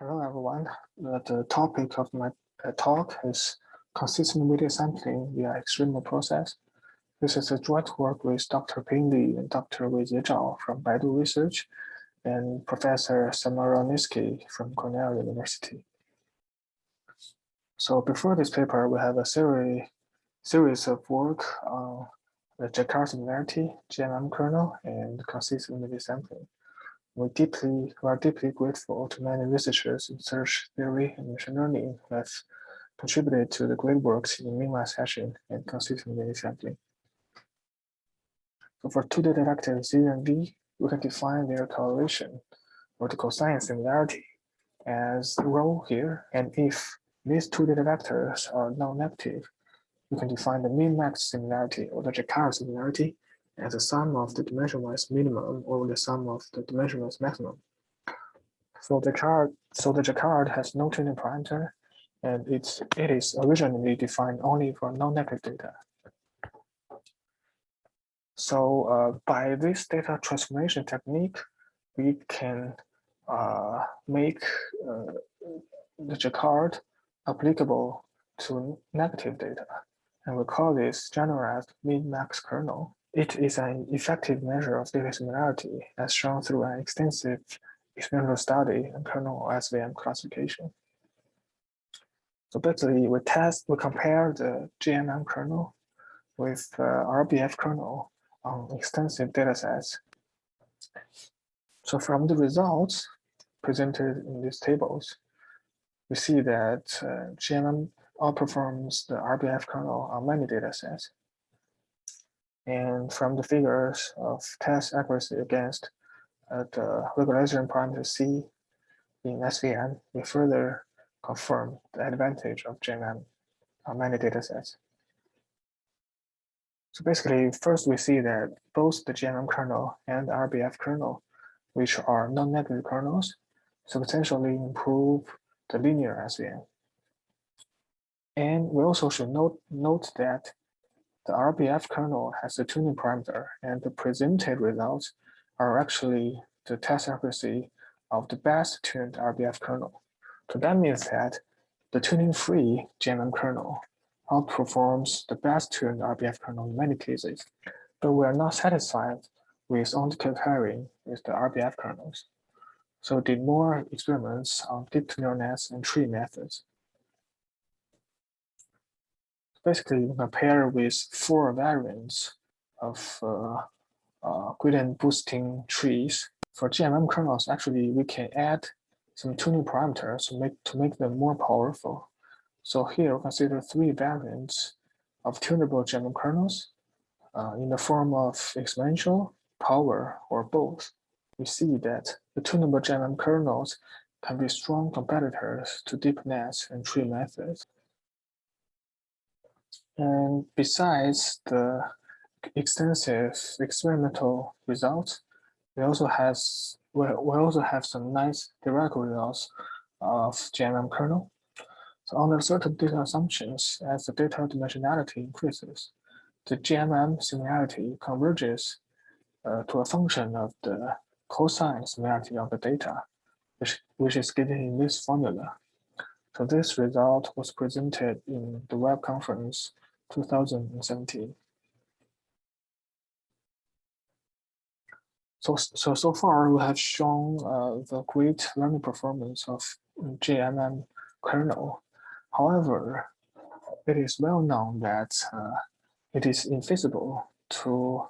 Hello, everyone. The topic of my uh, talk is consistent media sampling via extremal process. This is a joint work with Dr. Ping Li and Dr. Wei Zhao from Baidu Research and Professor Samorodnitsky from Cornell University. So before this paper, we have a series, series of work on the Jaccard similarity, GMM kernel, and consistent media sampling. We deeply we are deeply grateful to many researchers in search theory and machine learning that contributed to the great works in min-max hashing and consistent media sampling. So for two data vectors Z and V, we can define their correlation or the cosine similarity as rho here. And if these two data vectors are non-negative, we can define the min-max similarity or the Jaccard similarity as the sum of the dimensionless minimum or the sum of the dimensionless maximum. So the chart, so the Jaccard has no tuning parameter, and it's it is originally defined only for non-negative data. So uh, by this data transformation technique, we can uh, make uh, the Jaccard applicable to negative data, and we call this generalized min-max kernel. It is an effective measure of data similarity as shown through an extensive experimental study and kernel SVM classification. So basically we test, we compare the GMM kernel with uh, RBF kernel on extensive data sets. So from the results presented in these tables, we see that uh, GMM outperforms the RBF kernel on many data sets. And from the figures of test accuracy against uh, the regularization parameter C in SVM, we further confirm the advantage of GMM on many datasets. So basically, first we see that both the GMM kernel and RBF kernel, which are non-negative kernels, substantially improve the linear SVM. And we also should note, note that the RBF kernel has a tuning parameter and the presented results are actually the test accuracy of the best tuned RBF kernel. So that means that the tuning-free GMM kernel outperforms the best tuned RBF kernel in many cases, but we are not satisfied with only comparing with the RBF kernels. So did more experiments on deep neural nets and tree methods basically you compare with four variants of uh, uh, gradient boosting trees. For GMM kernels, actually we can add some tuning parameters to make to make them more powerful. So here we consider three variants of tunable GMM kernels uh, in the form of exponential, power, or both. We see that the tunable GMM kernels can be strong competitors to deep nets and tree methods. And besides the extensive experimental results, we also has we, also have some nice theoretical results of GMM kernel. So under certain data assumptions, as the data dimensionality increases, the GMM similarity converges uh, to a function of the cosine similarity of the data, which, which is given in this formula. So this result was presented in the web conference 2017. So, so, so far we have shown uh, the great learning performance of GMM kernel. However, it is well known that uh, it is infeasible to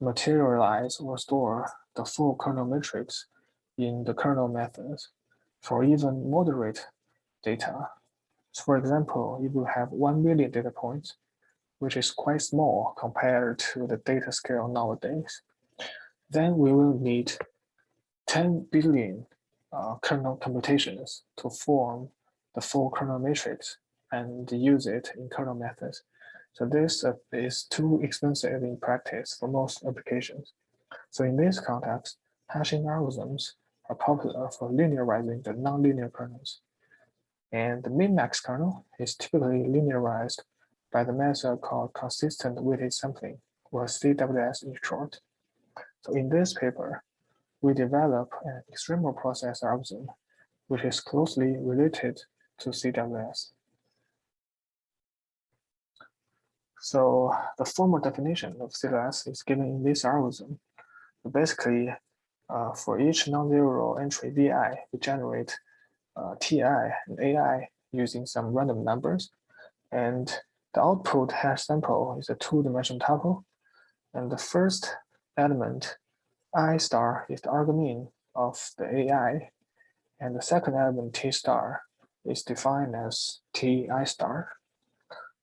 materialize or store the full kernel matrix in the kernel methods for even moderate data. So for example, if you have 1 million data points, which is quite small compared to the data scale nowadays, then we will need 10 billion uh, kernel computations to form the full kernel matrix and use it in kernel methods. So this uh, is too expensive in practice for most applications. So in this context, hashing algorithms are popular for linearizing the nonlinear kernels. And the min-max kernel is typically linearized by the method called consistent weighted sampling, or CWS in short. So in this paper, we develop an extremal process algorithm which is closely related to CWS. So the formal definition of CWS is given in this algorithm. Basically, uh, for each non-zero entry VI, we generate uh, TI and AI using some random numbers. And the output hash sample is a two-dimensional tuple. And the first element, I star, is the argmin of the AI. And the second element, T star, is defined as Ti star.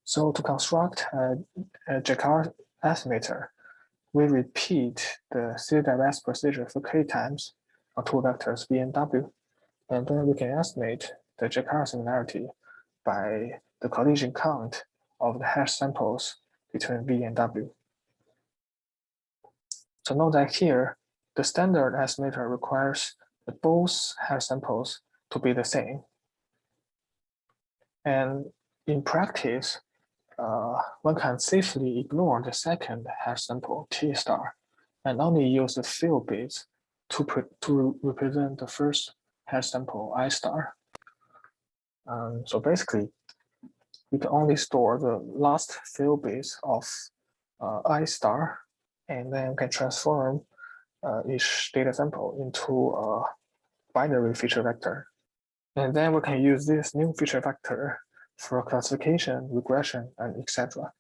So to construct a, a Jaccard estimator, we repeat the CWS procedure for k times on two vectors v and w, and then we can estimate the Jaccard similarity by the collision count of the hash samples between v and w. So note that here, the standard estimator requires both hash samples to be the same. And in practice, uh, one can safely ignore the second hash sample T star and only use the field bits to, to represent the first hash sample I star. Um, so basically, we can only store the last few bits of uh, I star, and then we can transform uh, each data sample into a binary feature vector. And then we can use this new feature vector for classification, regression, and etc.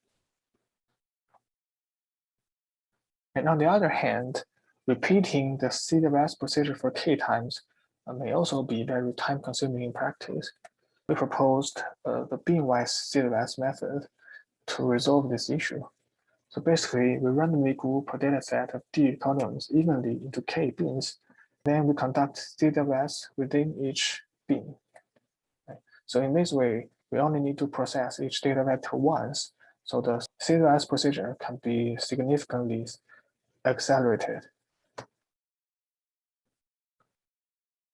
And on the other hand, repeating the CWS procedure for k times may also be very time consuming in practice. We proposed uh, the binwise CWS method to resolve this issue. So basically, we randomly group a data set of D columns evenly into k bins. Then we conduct CWS within each bin. So in this way, we only need to process each data vector once, so the CWS procedure can be significantly accelerated.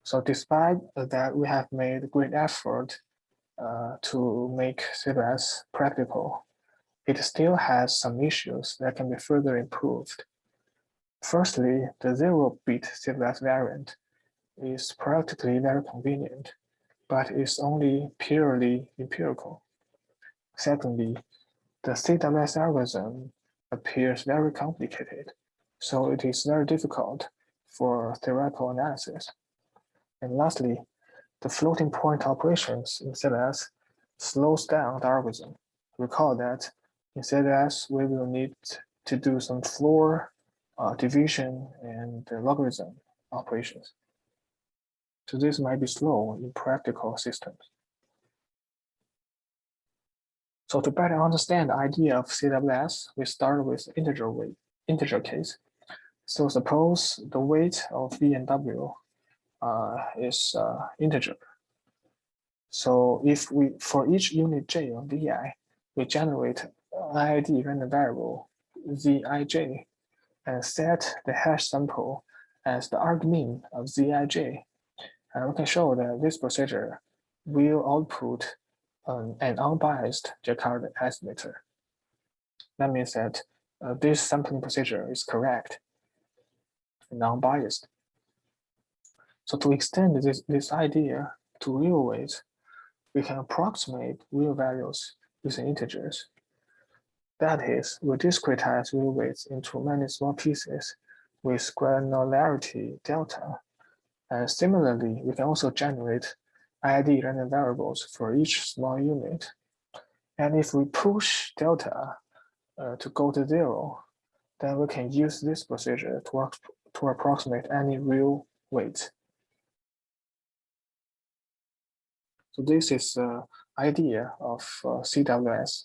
So despite that we have made great effort uh, to make CWS practical, it still has some issues that can be further improved. Firstly, the zero-bit CWS variant is practically very convenient but it's only purely empirical. Secondly, the CWS algorithm appears very complicated, so it is very difficult for theoretical analysis. And lastly, the floating point operations in CWS slows down the algorithm. Recall that in CWS, we will need to do some floor uh, division and logarithm operations. So this might be slow in practical systems. So to better understand the idea of CWS, we start with integer weight, integer case. So suppose the weight of V and W is uh, integer. So if we, for each unit J of VI, we generate IID random variable ZIJ and set the hash sample as the argmin of ZIJ and we can show that this procedure will output um, an unbiased Jaccard estimator. That means that uh, this sampling procedure is correct and unbiased. So to extend this, this idea to real weights, we can approximate real values using integers. That is, we discretize real weights into many small pieces with granularity delta and similarly, we can also generate ID random variables for each small unit. And if we push delta uh, to go to zero, then we can use this procedure to, to approximate any real weight. So this is the idea of uh, CWS.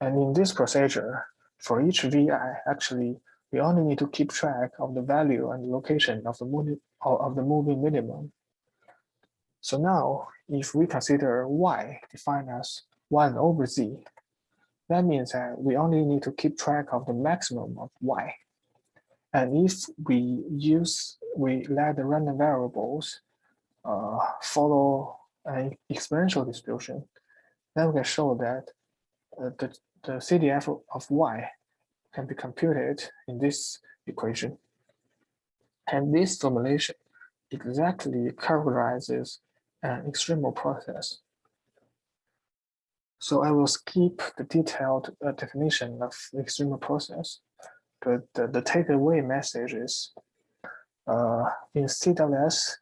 And in this procedure, for each VI, actually, we only need to keep track of the value and location of the moving, of the moving minimum. So now, if we consider y defined as 1 over z, that means that we only need to keep track of the maximum of y. And if we use, we let the random variables uh, follow an exponential distribution, then we can show that uh, the, the CDF of y can be computed in this equation. And this formulation exactly characterizes an extremal process. So I will skip the detailed uh, definition of the extremal process, but the, the takeaway message is uh, in CWS,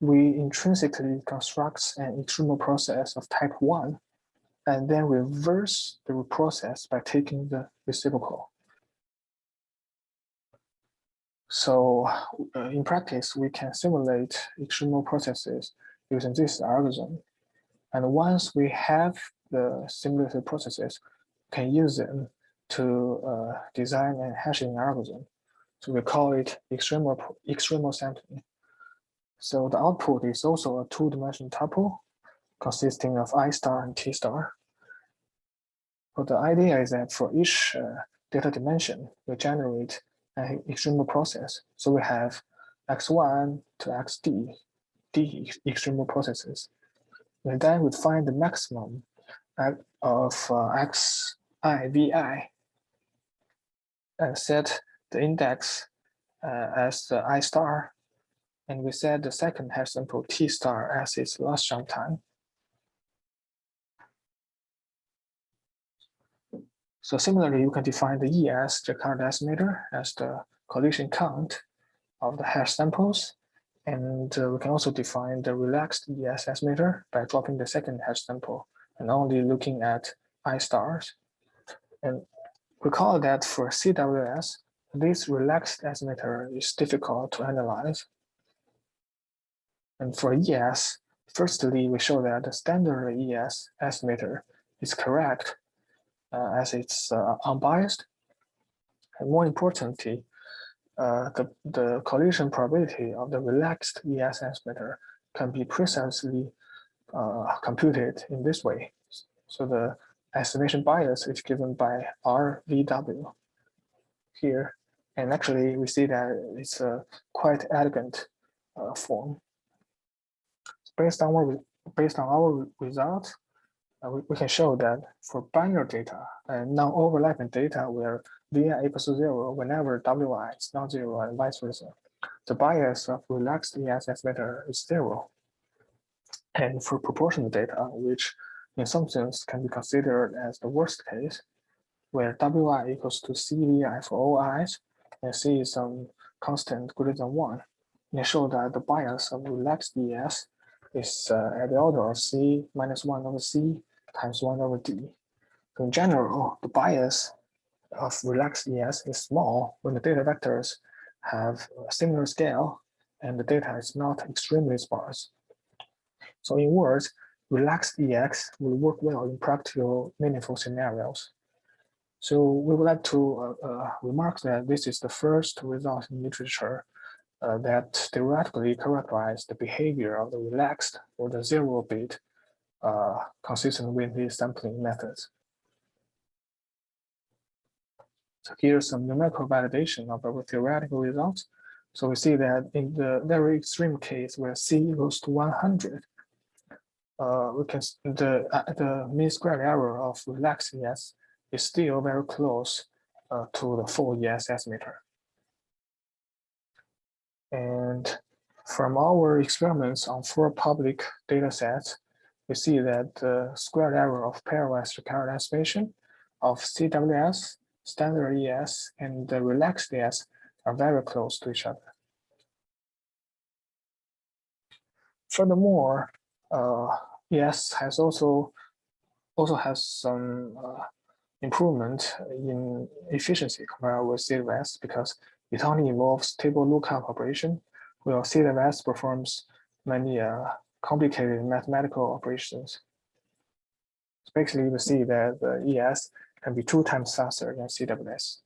we intrinsically construct an extremal process of type 1 and then reverse the process by taking the reciprocal. So uh, in practice, we can simulate extremal processes using this algorithm. And once we have the simulated processes, can use them to uh, design a hashing algorithm. So we call it extremal, extremal sampling. So the output is also a two-dimensional tuple consisting of I star and T star. But the idea is that for each uh, data dimension, we generate an extremal process. So we have x1 to xd, d extremal processes. And then we find the maximum of uh, xi vi and set the index uh, as the i star and we set the second hash sample t star as its last jump time So similarly, you can define the ES Jaccard estimator as the collision count of the hash samples. And uh, we can also define the relaxed ES estimator by dropping the second hash sample and only looking at I stars. And recall that for CWS, this relaxed estimator is difficult to analyze. And for ES, firstly, we show that the standard ES estimator is correct uh, as it's uh, unbiased. And more importantly, uh, the, the collision probability of the relaxed ES estimator can be precisely computed in this way. So the estimation bias is given by RVW here. And actually, we see that it's a quite elegant uh, form. Based on our based on our result, uh, we, we, can show that for binary data and non-overlapping data where vi equals to zero whenever wi is not zero and vice versa, the bias of relaxed ES estimator is zero. And for proportional data, which in some sense can be considered as the worst case, where wi equals to cvi for all i's, and c is some constant greater than one, and show that the bias of relaxed ES is uh, at the order of c minus 1 over c times 1 over d. So in general, the bias of relaxed ES is small when the data vectors have a similar scale and the data is not extremely sparse. So in words, relaxed ES will work well in practical meaningful scenarios. So we would like to uh, uh, remark that this is the first result in literature uh, that theoretically characterize the behavior of the relaxed or the zero bit uh, consistent with these sampling methods. So here's some numerical validation of our theoretical results. So we see that in the very extreme case where C goes to 100, uh, we can the uh, the mean square error of relaxed ES is still very close uh, to the full ES estimator. And from our experiments on four public data sets, we see that the squared error of pairwise Jaccard estimation of CWS, standard ES, and the relaxed ES are very close to each other. Furthermore, uh, ES has also also has some uh, improvement in efficiency compared with CWS because it only involves table lookup operation, while CWS performs many uh, complicated mathematical operations. So basically, we see that the ES can be two times faster than CWS.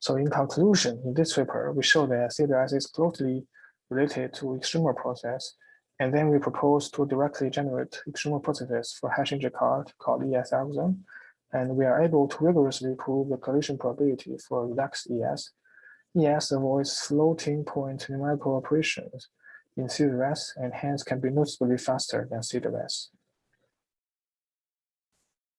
So in conclusion, in this paper, we show that CWS is closely related to extremal process, and then we propose to directly generate extremal processes for hashing Jaccard called ES algorithm, and we are able to rigorously prove the collision probability for relaxed ES. ES avoids floating point numerical operations in CWS and hence can be noticeably faster than CWS.